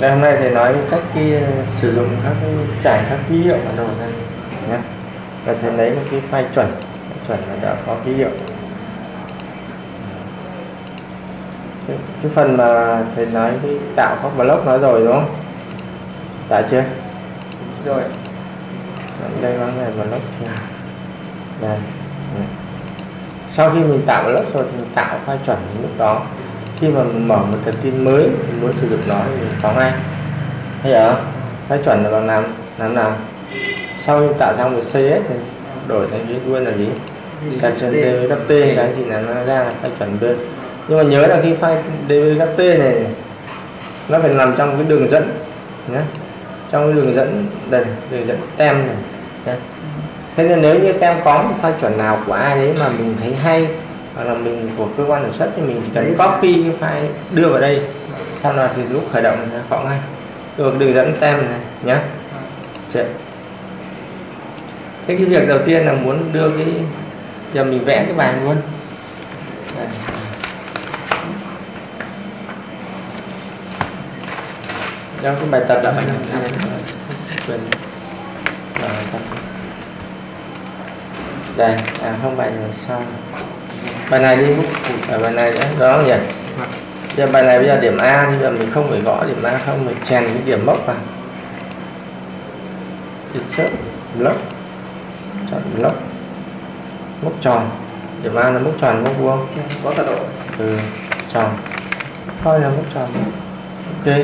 đây hôm nay thầy nói cách cái ờ, sử dụng các cái trải các ký hiệu bản đồ ra nhé và thầy lấy một cái file chuẩn chuẩn là đã có ký hiệu. Cái, cái phần mà thầy nói cái tạo các block nói rồi đúng không? Đã chưa? Rồi. Đây có này block đây. Sau khi mình tạo block rồi thì mình tạo file chuẩn lúc đó khi mà mình mở một tờ tin mới mình muốn sử dụng nó thì mình có ngay. Thấy không file chuẩn là bằng làm làm. Nào sau khi tạo xong rồi CS thì đổi thành cái luôn là gì? Đặt trên DVT cái thì là nó ra là file chuẩn bên nhưng mà nhớ là khi file này, này nó phải nằm trong cái đường dẫn nhé trong cái đường dẫn đây đường dẫn tem này nhé. thế nên nếu như tem có một file chuẩn nào của ai đấy mà mình thấy hay hoặc là mình của cơ quan sản xuất thì mình chỉ cần copy cái file đưa vào đây sau đó thì lúc khởi động thì nó ngay được đường dẫn tem này nhé Chị. thế cái việc đầu tiên là muốn đưa cái giờ mình vẽ cái bài luôn Đây. Cái bài tập đã bài. Rồi, tập. Đây, à không bài rồi xong. Bài này đi ở bài này nữa, đó nhỉ? Giờ bài này bây giờ điểm A bây giờ mình không phải gõ điểm A không mình chèn cái điểm mốc vào. Insert block. Chọn block. Mốc tròn. Điểm A là mốc tròn mốc vuông. có tọa độ Ừ, tròn. Coi là mốc tròn. Ok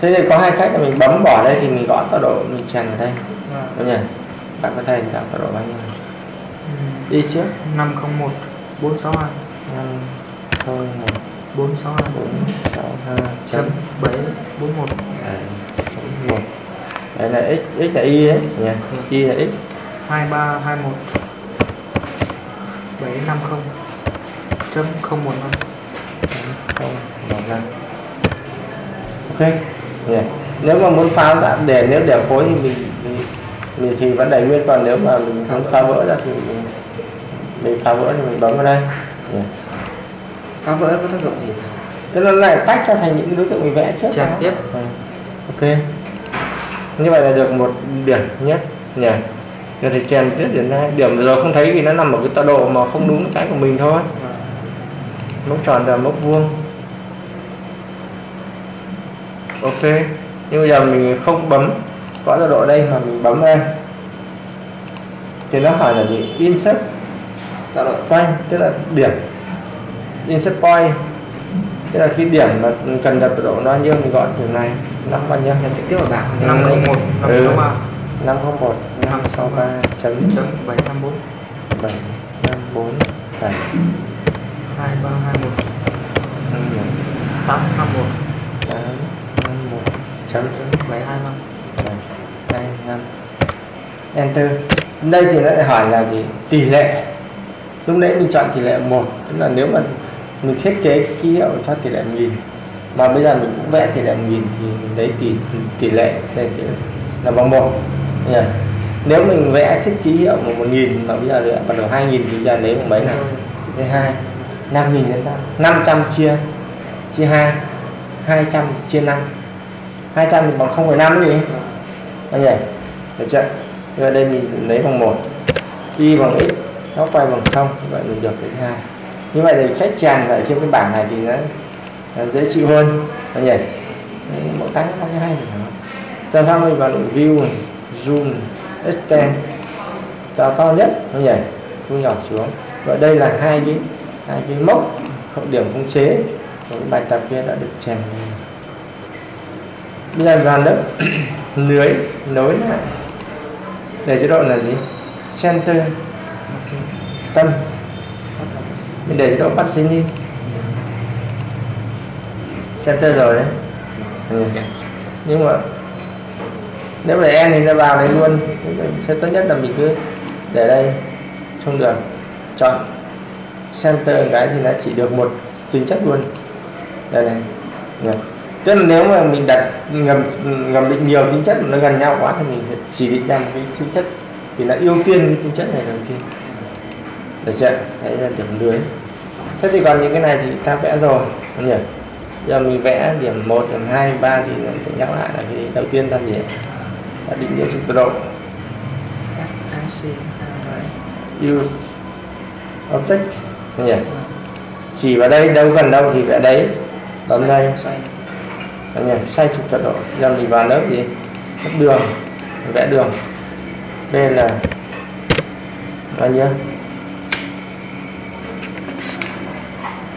thế thì có hai cách là mình bấm bỏ đây thì mình gõ tọa độ mình chèn vào đây đúng nhỉ bạn có thể tạo tọa độ bao nhiêu đi trước 501 462 năm không một 462 bốn sáu hai chấm chấm 741 Đấy, chấm một đây là x x là y đấy nhỉ y là x 2321 750 chấm 015 không một năm ok nhỉ nếu mà muốn phá ra để nếu để khối thì mình, mình, mình thì vẫn đẩy nguyên còn nếu mà mình muốn phá vỡ ra thì mình, mình phá vỡ thì mình bấm vào đây. Nhỉ phá vỡ có tác dụng gì? Thế nó lại tách ra thành những đối tượng mình vẽ trước. Chèn đó. tiếp. Ừ. Ok. Như vậy là được một điểm nhất nhỉ? Giờ thì chèn tiếp điểm hai Điểm. Rồi không thấy vì nó nằm ở cái tọa độ mà không đúng cái của mình thôi. Mốc tròn và mốc vuông. Ok. Nhưng bây giờ mình không bấm Có tọa độ đây mà mình bấm đây. Thì nó hỏi là gì? Insert tọa độ point tức là điểm. Insert point tức là khi điểm mà cần đặt độ nó nhiêu mình gọi điểm này. Năm bao nhiêu? Nhập trực tiếp vào bảng. Ừ. 501 Ừ. 563 năm không một năm sáu ba. chấm chấm 754 bảy năm bốn bảy. 2321 năm một. 851 tám năm một. Chấm chấm. 725 bảy hai năm. Enter. Đây thì nó lại hỏi là gì? Tỷ lệ lúc nãy mình chọn tỷ lệ một, tức là nếu mà mình thiết kế cái ký hiệu cho tỷ lệ nghìn, mà bây giờ mình cũng vẽ tỷ lệ nghìn thì mình lấy tỷ tỷ lệ đây là bằng một. Nhỉ? nếu mình vẽ thiết ký hiệu một một nghìn mà bây giờ lại bắt đầu hai nghìn thì bây giờ lấy bằng mấy nào? Lấy hai. Năm nghìn đến sao? Năm trăm chia chia hai. Hai trăm chia năm. Hai trăm thì bằng không phẩy năm gì? Bao nhiêu được chưa Rồi đây mình lấy bằng một, y bằng x nó quay bằng không vậy mình được cái thứ hai. Như vậy thì khách tràn lại trên cái bảng này thì nó, nó dễ chịu hơn. Nó nhỉ? Mỗi cái nó có cái hay này cho xong mình vào định view này, zoom extend. To to nhất nó nhỉ? Thu nhỏ xuống. Vậy đây là hai cái hai cái mốc không điểm khống chế của cái bài tập kia đã được chèn bây giờ vào lớp lưới nối lại. Để chế độ là gì? Center tâm. Mình để chỗ bắt dính đi. Center rồi đấy. Ừ. nhưng mà nếu để en thì nó vào đấy luôn. Sẽ tốt nhất là mình cứ để đây, không được. Chọn center cái thì nó chỉ được một tính chất luôn. Đây này. Được. tức là nếu mà mình đặt ngầm ngầm định nhiều tính chất mà nó gần nhau quá thì mình chỉ định ra một cái tính chất thì là ưu tiên cái tính chất này đầu tiên được chưa? Đấy là điểm lưới. Thế thì còn những cái này thì ta vẽ rồi không nhỉ? Giờ mình vẽ điểm 1, điểm 2, điểm 3 thì mình phải nhắc lại là cái đầu tiên là gì là định nghĩa trục tọa độ use object nhỉ? Chỉ vào đây đâu gần đâu thì vẽ đấy. Bấm đây. Đấy nhỉ? Xoay trục tọa độ giờ mình vào lớp gì? Lớp đường. Vẽ đường. Đây là bao nhiêu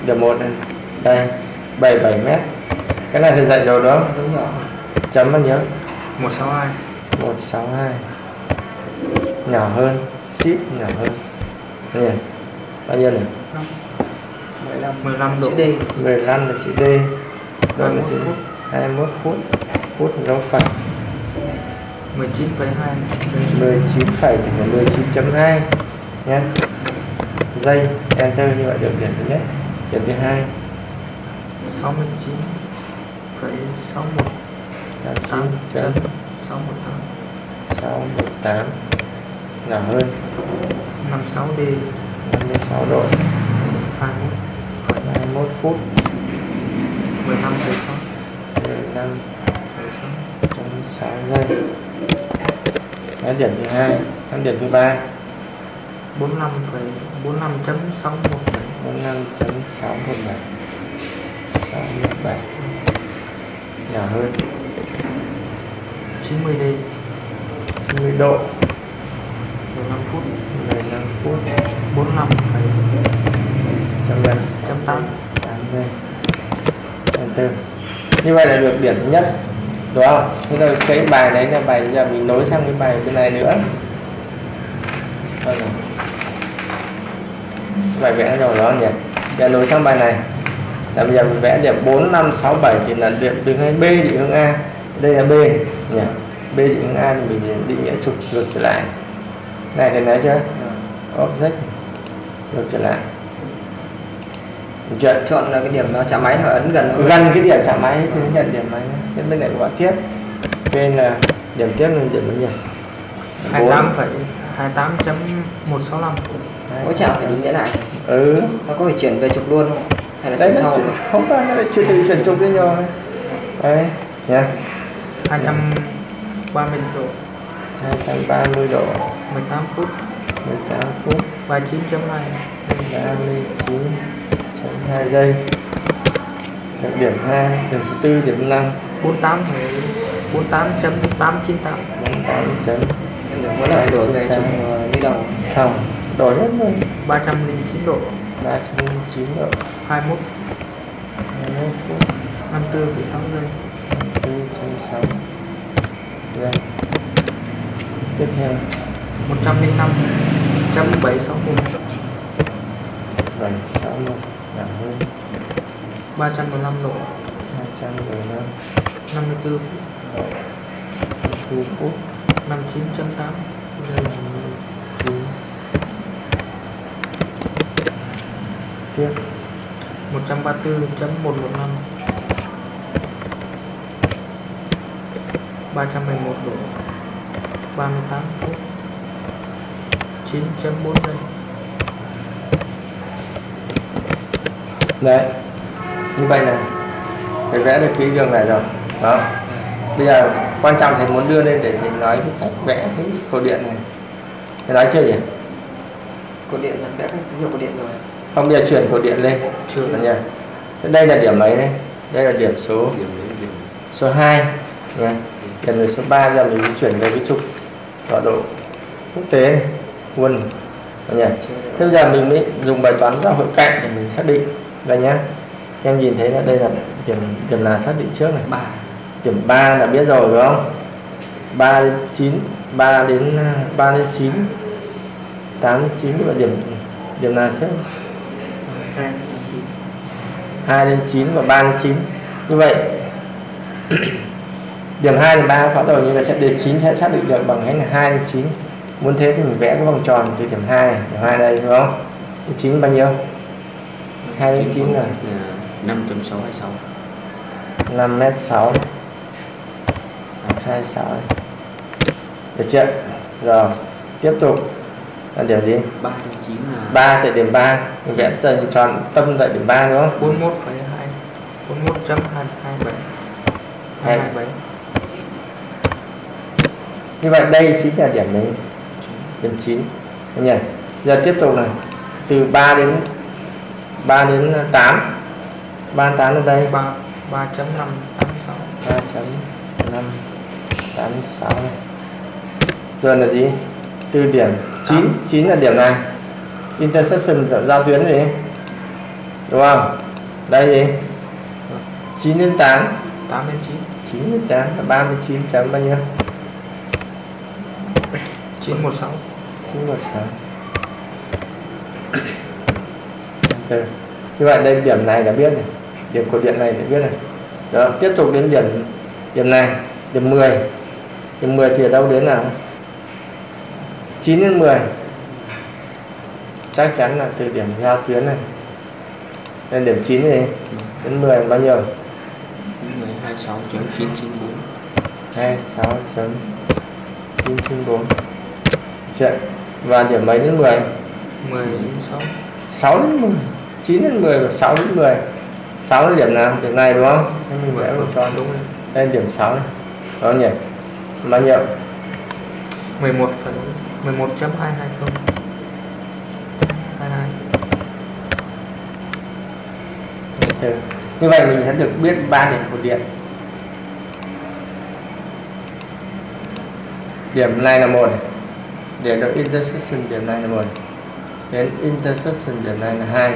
điểm một này. Đây 77 mét. Cái này thì dạy rồi đó. Dấu nhỏ chấm bao nhiêu? 162 162 nhỏ hơn ship nhỏ hơn. Nhỉ bao nhiêu này? 15 15 độ. Chữ D. 15 là chữ D. Đó là 21 chữ phút. 21 phút. Phút dấu phẩy 19,2 19 phẩy thì phải 19.2 nhé. Giây enter như vậy được điểm thứ nhất điểm thứ hai. 69 phẩy 61 là 9 8 chấm chấm 618 618 nhỏ hơn. 56 D. 56 độ. 21 phẩy 21 phút. 15 phẩy 6 15 phẩy 6 chấm 6 giây Đó, điểm thứ hai. Điểm thứ ba. 45 phẩy 45 chấm 617 45 chấm 617 617 nhỏ hơn. 90 D 90 độ. 15 phút. 15 phút. 45 phẩy chấm giây chấm 8 8 giây enter như vậy là được điểm thứ nhất. Đúng không? Thế rồi cái bài đấy là bài giờ mình nối sang cái bài bên này nữa. Đây này. Bài vẽ rồi đó nhỉ? Giờ nối sang bài này. Là bây giờ mình vẽ điểm 4 5 6 7 thì là điểm từ ngay B định hướng A. Đây là B nhỉ? B định hướng A thì mình định nghĩa trục ngược trở lại. Này thì nói chưa? Object ngược trở lại. Chưa chọn là cái điểm nó chạm máy nó ấn gần hơn. gần cái điểm chạm máy thì nhận điểm máy. Cái bên này gọi tiếp. Bên là điểm tiếp là điểm bao nhiêu 28 phẩy 28 chấm 165 mỗi chạm phải định nghĩa lại. Ừ. Nó có phải chuyển về trục luôn không? Hay là đấy chuyển sau chuyển- không phải nó lại chuyển từ chuyển trục với nhau đấy nha 230 độ. 230 độ. 18 phút. 18 phút. 39.2 39 2 giây. Được điểm 2 điểm thứ tư điểm 5 48 phẩy 48 chấm 898 48 chấm em được mỗi lần đổi về trục ờ, như đầu. Không đổi hết rồi 309 độ. 309 độ. 21 21 phút 54 phẩy 6 giây. 406 giây. Tiếp theo. 105 chấm 761 7 61 giảm hơn 315 độ. 215 54 4 phút. 59 chấm 8 giây 9 tiếp 134 chấm 115 311 độ. 38 phút. 9 chấm 4 giây. Đấy. Như vậy này. Phải vẽ được cái đường này rồi. Đó. Bây giờ quan trọng thầy muốn đưa lên để thầy nói cái cách vẽ cái cổ điện này. Thầy nói chưa nhỉ? Cột điện là vẽ các dấu hiệu cột điện rồi không bây giờ chuyển cổ điện lên. Chưa. Nha đây là điểm mấy đây? Đây là điểm số. Số 2 nha điểm số 3 giờ mình chuyển về cái trục tọa độ quốc tế này. Quân. Nhỉ thế bây giờ mình mới dùng bài toán giao hội cạnh để mình xác định đây nhá. Em nhìn thấy là đây là điểm điểm là xác định trước này. Ba. Điểm 3 là biết rồi đúng không? 3 đến 9 3 đến 3 đến 9 8 đến 9 và điểm điểm nào trước hai chín. 2 đến 9 và 3 đến 9 như vậy điểm 2 đến 3 có rồi nhưng mà sẽ điểm 9 sẽ xác định được bằng cách là 2 đến 9 muốn thế thì mình vẽ cái vòng tròn từ điểm 2 này, điểm 2 đây đúng không? Điểm 9 bao nhiêu? 2 đến 9 là 5.626 5 mét 6 26 được chưa? Rồi tiếp tục là điểm gì? 3 đến 9 là 3 tại điểm 3 mình vẽ tầng tròn tâm tại điểm 3 đúng không? 41,2 41.227 Hai. 227 như vậy đây chính là điểm đấy. Điểm 9 Anh nhỉ? Giờ tiếp tục này. Từ 3 đến 3 đến 8 3 đến 8 ở đây. 3 3.586 3.586 này rồi là gì? Từ điểm 9 9 là điểm này. Intersection giao tuyến gì? Đúng không? Đây gì? 9 đến 8 8 đến 9 9 đến 8 là 39 chấm bao nhiêu? 916 916 Enter. như vậy đây điểm này đã biết này. Điểm của điện này đã biết này. Đó tiếp tục đến điểm điểm này. Điểm 10 điểm 10 thì ở đâu đến nào 9 đến 10 chắc chắn là từ điểm giao tuyến này. Lên điểm 9 này đến 10 là bao nhiêu? 1026.994 26 chấm 994 Chuyện. và điểm mấy đến 10 16 6 đến 10 9 đến 10 và 6 đến 10 6 là điểm nào? Điểm này đúng không? Thế mình vẽ một tròn đúng đây điểm 6 này. Đó nhỉ. Bao nhiêu? 11 phần 11.220 22 như vậy mình sẽ được biết ba điểm của điện điểm này là một để được intersection, điểm này là một đến intersection, điểm này là hai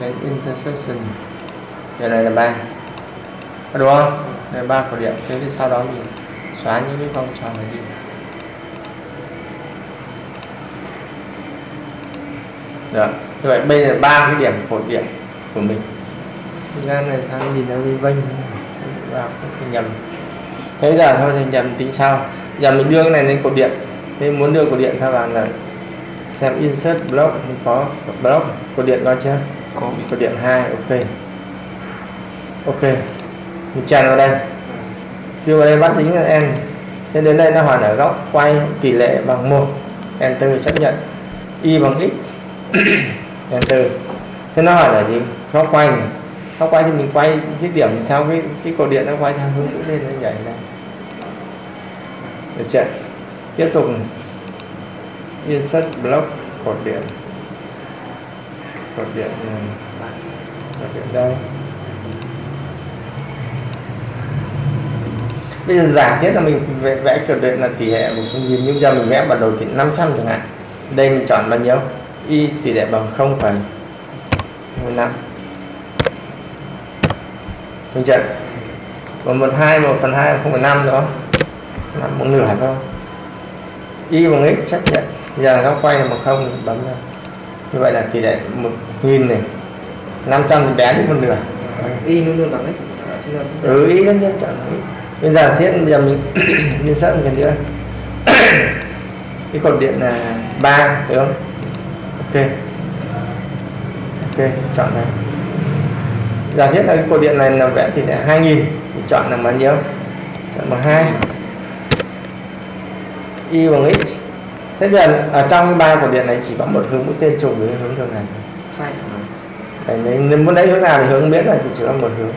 đến intersection, điểm này là ba. Đúng không? Đây là ba của điện thế thì sau đó mình xóa những cái vòng tròn này đi. Được như vậy bây giờ ba cái điểm của điện của mình. Thực ra này thằng nhìn nó vinh vinh vào nhầm. Thế giờ thôi thì nhầm tính sau. Giờ mình đưa cái này lên cột điện. Thế muốn đưa cột điện theo vào là xem insert block mình có block cột điện coi chưa? Có. Cột điện 2 ok. Ok. Mình chèn vào đây. Đưa vào đây bắt tính là n. Thế đến đây nó hỏi là góc quay tỷ lệ bằng 1 enter chấp nhận. Y bằng x enter thế nó hỏi là gì? Nó quay này quay thì mình quay cái điểm theo cái cái cột điện nó quay theo hướng mũi lên nó nhảy này được chưa? Tiếp tục. Insert block cột điện. Cột điện ừ, cột điện đây. Bây giờ giả thiết là mình vẽ, vẽ cột điện là tỷ lệ một phương diện như giờ mình vẽ bản đồ thì 500 chẳng hạn. Đây mình chọn bao nhiêu? Y tỷ lệ bằng 0,15 mình chưa còn một hai một phần hai không phải năm nữa. Năm một nửa phải không y bằng x chấp nhận giờ nó quay là một không bấm ra. Như vậy là tỷ lệ một nghìn này. 500 thì bé đi một nửa. Y luôn luôn bằng x. Ừ ý nhân nhân chọn bây giờ thiết bây giờ mình mình sợ một lần nữa. Cái cột điện là ba được không ok. Ok chọn này. Giả thiết là cái cột điện này là vẽ tỷ lệ 2000 thì chọn là bao nhiêu? Chọn bằng 2 y bằng x. Thế giờ ở trong ba cột điện này chỉ có một hướng mũi tên trục với hướng đường này. Sai. Đấy, nếu muốn lấy hướng nào thì hướng biết là chỉ có một hướng.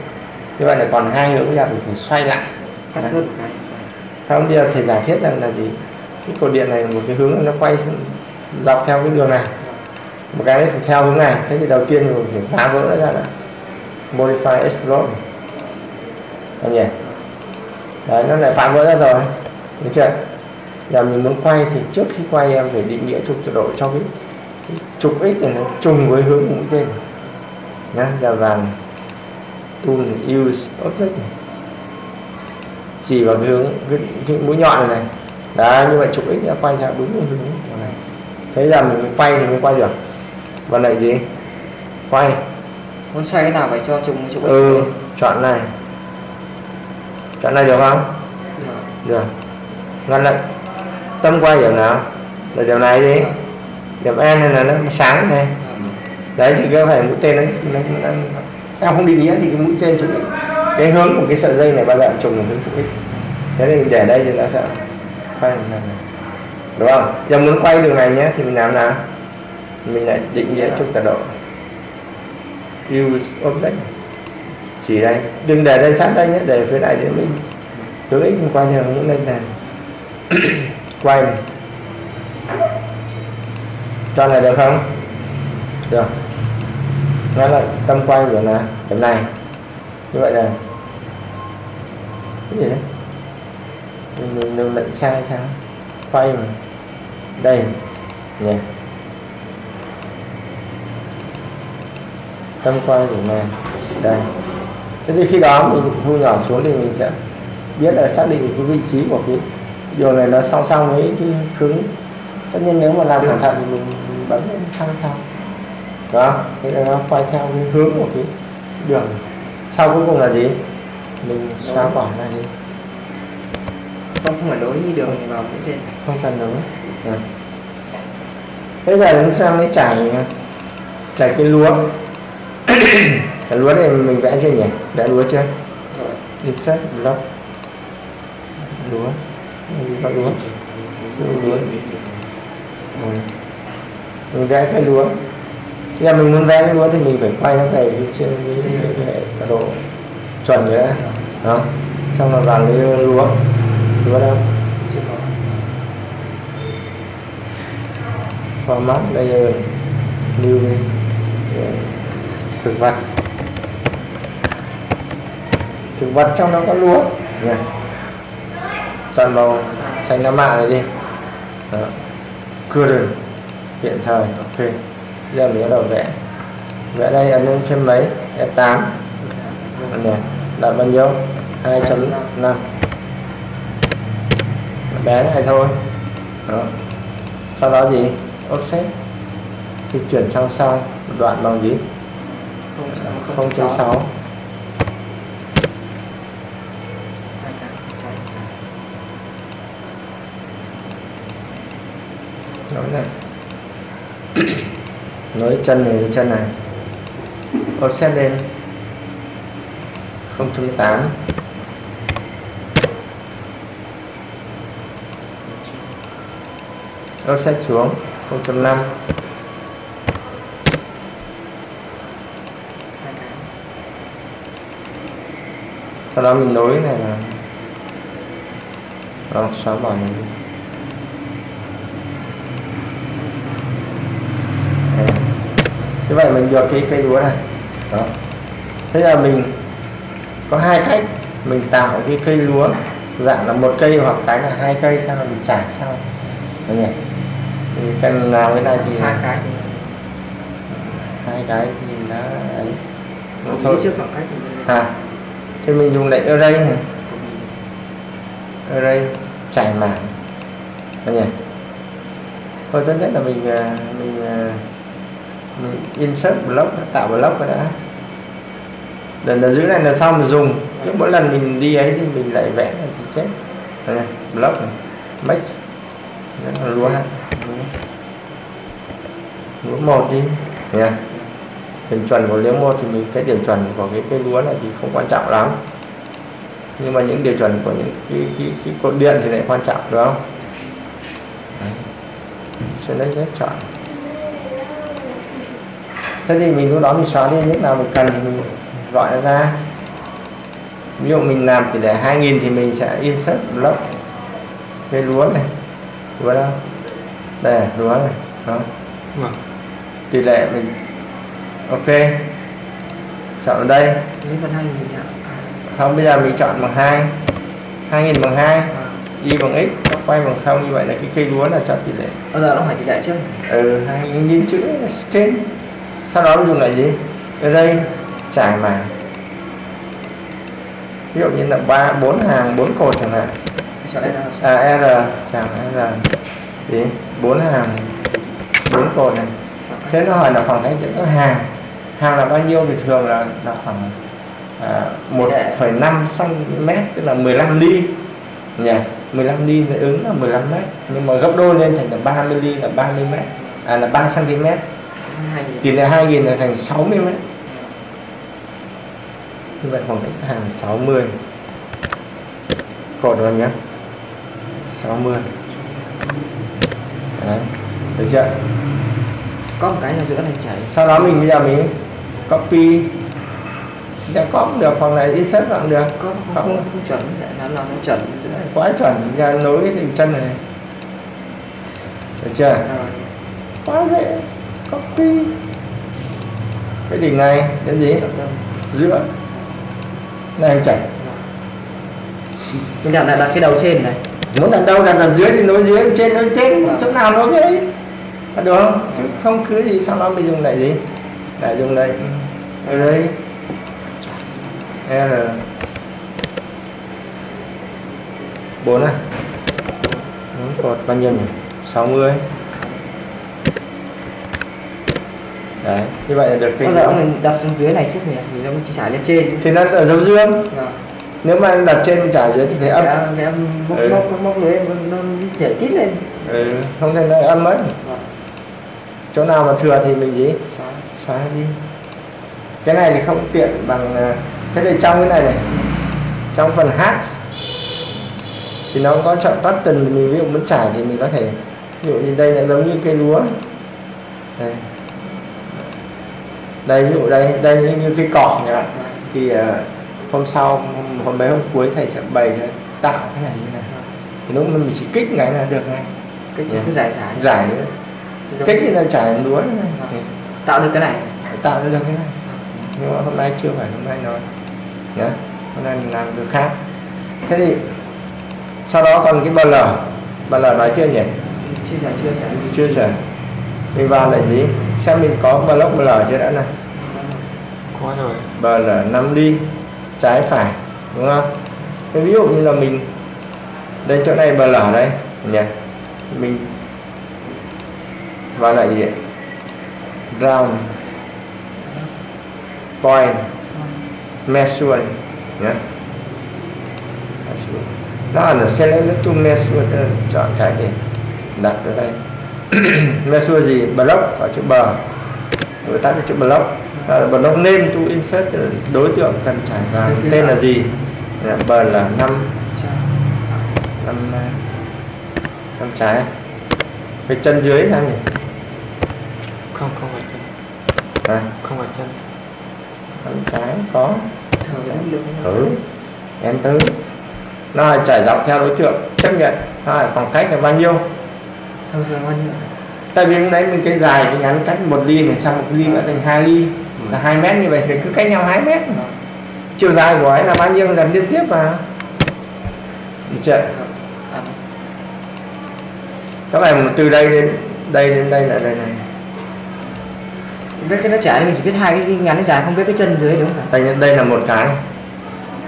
Như vậy là còn hai hướng ra mình phải xoay lại. Cắt Đấy. hơn một cái không bây giờ thầy giả thiết rằng là gì? Cái cột điện này một cái hướng nó quay dọc theo cái đường này một cái thì theo hướng này thế thì đầu tiên mình phải phá vỡ nó ra là modify explode anh nhỉ? Đấy nó lại phá vỡ ra rồi. Được chưa? Giờ mình muốn quay thì trước khi quay em phải định nghĩa trục tọa độ cho cái, cái trục x này nó trùng với hướng mũi tên. Nhá giờ vàng tool use object này. Chỉ vào cái hướng cái, cái mũi nhọn này này. Đấy như vậy trục x đã quay ra đúng hướng này. Thế giờ mình quay thì mới quay được và lại gì? Quay. Muốn xoay cái nào phải cho trùng x ừ chọn này. Chọn này được không? Được. được. Ngăn lại. Tâm quay điểm nào? Là điểm này đi. Điểm n này là nó sáng này. Đấy thì cái phải mũi tên đấy. Nó, nó, nó, em không đi nghĩa thì cái mũi tên x cái hướng của cái sợi dây này bao giờ trùng với hướng trục x thế thì mình để đây thì nó sẽ quay lần này. Đúng không? Giờ muốn quay đường này nhé thì mình làm nào mình lại định nghĩa trục tọa độ use object. Chỉ đây. Đừng để đây sát đây nhé, để phía này để mình hướng ích mình quay theo lên này quay. Mình cho này được không? Được. Nó là tâm quay của là điểm này. Như vậy là cái gì đấy? Mình mình lệnh sai sao? Quay mà. Đây. Nhỉ. Tâm quay của này đây. Thế thì khi đó mình thu nhỏ xuống thì mình sẽ biết là xác định cái vị trí của cái điều này nó song song với cái hướng tất nhiên nếu mà làm cẩn thận thì mình, mình bấm sang sau đó thế là nó quay theo cái hướng của cái đường. Sau cuối cùng là gì? Mình xóa bỏ ra đi. Không phải nối như đường vào phía trên. Không cần nữa Rồi. bây giờ chúng sang mới trải trải cái lúa lúa này mình vẽ chưa nhỉ? Vẽ lúa chưa? Insert block. Lúa. Lúa lúa. Lúa. Ừ. mình vẽ cái lúa. Thế là mình muốn vẽ cái lúa thì mình phải quay nó về trên cái, độ chuẩn rồi đã đó. Xong rồi vào cái lúa. Lúa đâu? Format layer new yeah thực vật. Thực vật trong đó có lúa. Nha. Toàn màu xanh lá mạ này đi. Đó. cưa current hiện thời, ok. Giờ mình bắt đầu vẽ. Vẽ đây, ấn lên phim mấy? F8 này. Đặt bao nhiêu? 2.5 bé này thôi. Đó. Sau đó gì? Offset. Thì chuyển sang sang đoạn bằng gì? Không sáu 0.6 hai cái sáu. Nói này nói chân này với chân này. Offset lên. 0.8 offset xuống. 0.5 sau đó mình nối này là đó, xóa bỏ này. Đi như vậy mình được cái cây lúa này. Đó. Thế là mình có hai cách mình tạo cái cây lúa. Dạng là một cây hoặc cái là hai cây sao là mình trải sau. Đấy nhỉ thì cần làm cái này thì hai cái. Thì hai cái thì nó ấy thôi. trước khoảng cách à thì mình dùng lệnh array này array trải mảng Đấy nhỉ? Thôi tốt nhất là mình à, mình à, mình insert block tạo block rồi đã. Lần là giữ này là xong mình dùng. Cứ mỗi lần mình đi ấy thì mình lại vẽ này thì chết. Đây này, block này. Make. Rất là lúa. Ha lúa một đi. Nha điểm chuẩn của lúa một thì mình cái điểm chuẩn của cái cây lúa này thì không quan trọng lắm. Nhưng mà những điểm chuẩn của những cái, cái, cái cột điện thì lại quan trọng đúng không? Đấy. sẽ lấy rất chọn. Thế thì mình lúc đó mình xóa đi lúc nào mình cần thì mình gọi nó ra. Ví dụ mình làm tỷ lệ 2000 thì mình sẽ insert block cây lúa này. Lúa đâu đây lúa này đó. Vâng. tỷ lệ mình ok. Chọn ở đây. Hai không bây giờ mình chọn bằng 2 2000 bằng 2 y bằng x góc quay bằng không. Như vậy là cái cây lúa là cho tỷ lệ. Bao giờ nó phải tỷ lệ chứ. Ừ hai nhìn chữ là scale sau đó dùng lại gì? Array trải mảng ví dụ như là ba bốn hàng bốn cột chẳng hạn. Đây là à r. Chẳng r. Gì? Bốn hàng bốn cột này. Thế nó hỏi là khoảng cách giữa các hàng hàng là bao nhiêu thì thường là là khoảng à, 1,5 cm tức là 15 ly. Nhỉ? 15 ly thì ứng là 15 mét. Nhưng mà gấp đôi lên thành là 30 ly là 30 mét. À là 3 cm tỷ lệ 2000 là thành 60 mét. Như vậy khoảng cách hàng là 60 cột rồi nhé 60 đấy. Được chưa? Có một cái là giữa này chảy. Sau đó mình bây giờ mình copy. Đã có cũng được hoặc là insert vào cũng được. Có không, không, không chuẩn. Nó nó nó chuẩn quá chuẩn. Ra nối cái chân này. Được chưa? Quá dễ. Copy. Cái đỉnh này cái gì? Giữa. Này em chảy mình đặt là đặt cái đầu trên này. Muốn đặt đâu? Đặt đặt dưới thì nối dưới trên nối trên. Chỗ nào nối cái được không? Chứ không cứ gì sau đó mình dùng lại gì? Lại dùng lại đây. R. bốn à? Bốn cột bao nhiêu nhỉ? 60 đấy như vậy là được bao giờ mình đặt xuống dưới này trước nhỉ? Thì nó mới chỉ trải lên trên. Thì nó ở dấu dương. Rồi. nếu mà đặt trên trả dưới thì phải âm. Cái em móc Ừ. móc móc nó nhảy tít lên. Ừ, không thể là âm ấy. Rồi. chỗ nào mà thừa thì mình gì? Xóa. Xóa đi cái này thì không tiện bằng à, thế thì trong cái này này trong phần hát thì nó có chọn button mình ví dụ muốn trải thì mình có thể ví dụ như đây là giống như cây lúa. Đây. Đây ví dụ đây đây như, như cây cỏ chẳng hạn. Thì à, hôm sau hôm, hôm mấy hôm cuối thầy sẽ bày tạo cái này như này. Thì lúc mình chỉ kích cái là được ngay. Cái chữ cứ giải giải. Giải. Giống- kích thì là trải lúa. Này tạo được cái này. Tạo được cái này mà hôm nay chưa phải hôm nay nói nhé hôm nay mình làm cái khác. Thế thì sau đó còn cái bl bl nói chưa nhỉ? Chưa giải chưa giải chưa rồi mình vào lại gì xem mình có block bl chưa đã này có rồi. Bl 5 đi trái phải đúng không? Thế ví dụ như là mình đây chỗ này bl đây nhỉ? Mình vào lại gì round point. Measure nhé đó là select to measure chọn cái để đặt ở đây. Measure gì? Block ở chữ bờ. Đối tác là chữ block. Đó là block name to insert đối tượng cần trải vào. Tên là gì? Là bờ là 5 năm năm trái. Cái chân dưới sao nhỉ? Không không phải chân. À, không phải chân năm trái có. Được ừ enter nó là trải dọc theo đối tượng chấp nhận. Nó là khoảng cách là bao nhiêu? Thở thường bao nhiêu tại vì lúc nãy mình cái dài cái ngắn cách một ly này sang một ly nữa thành hai ly. Là hai mét như vậy thì cứ cách nhau hai mét. Chiều dài của ấy là bao nhiêu? Làm liên tiếp vào được chưa? À, các bạn từ đây đến đây đến đây là đây này biết cái nó trải thì mình chỉ biết hai cái ngắn cái dài không biết cái chân dưới đúng không đây đây là một cái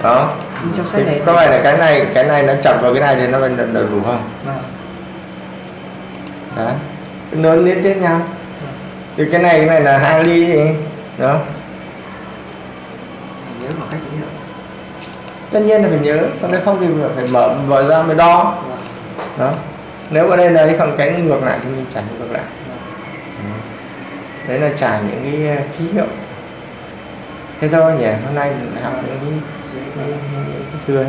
đó. Nhưng trong sách này có phải là cái này cái này nó chập vào cái này thì nó vẫn được đủ không? Vâng. đấy. Nó liên tiếp nhau. Thì cái này cái này là hai ly gì đó. Nhớ cách tất nhiên là phải nhớ còn nếu không thì phải mở mở ra mới đo. Vâng. đó. Nếu ở đây là cái khoảng cách ngược lại thì mình trải ngược lại đấy là trải những cái ờ, ký hiệu thế thôi nhỉ hôm nay mình học những cái, cái cái, cái, cái cái.